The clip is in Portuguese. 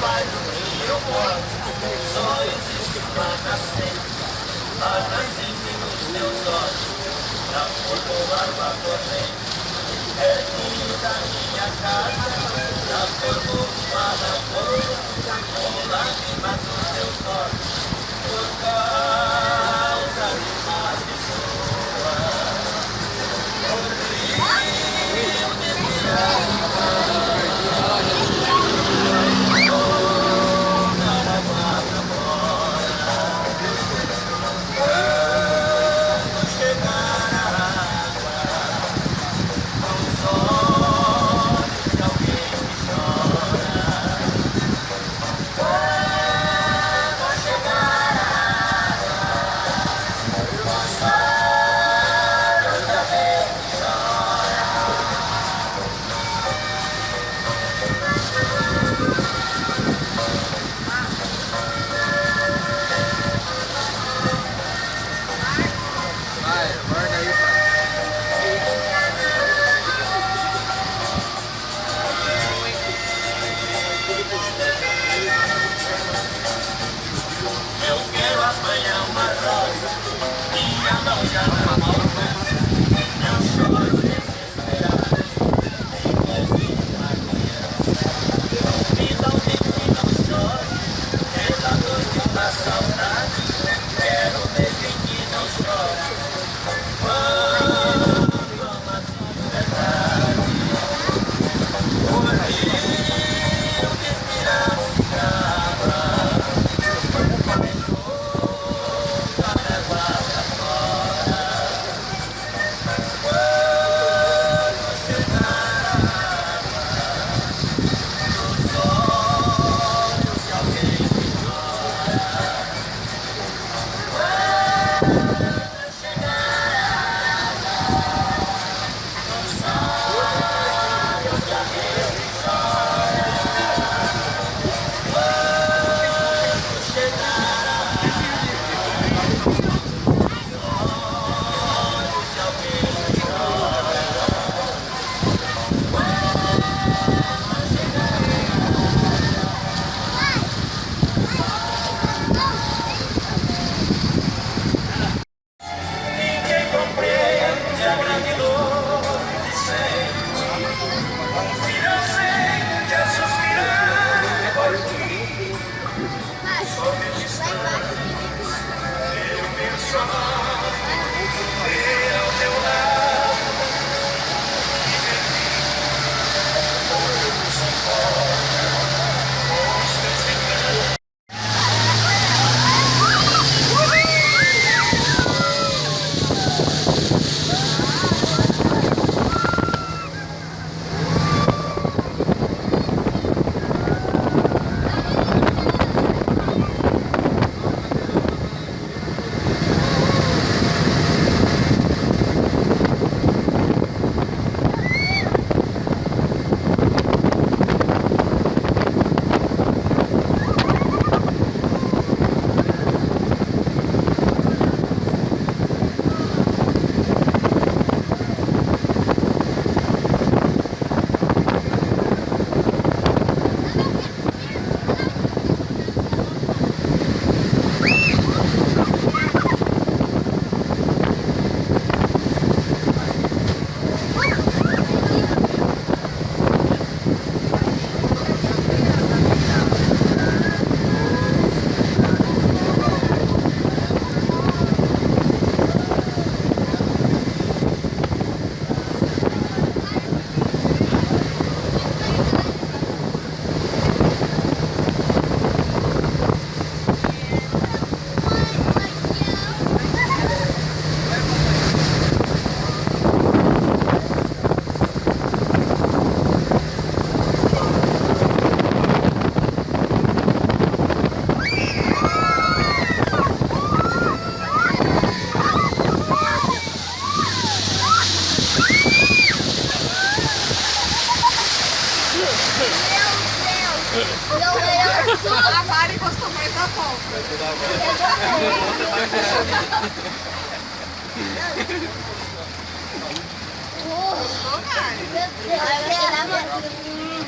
pai do meu amor, só existe para sempre. Para sempre nos teus olhos, na forma uma corrente. É tudo da minha casa, na forma uma lavoura, com lágrimas nos teus olhos. Por causa Let's go, guys. 我可爱。来来来，来来来。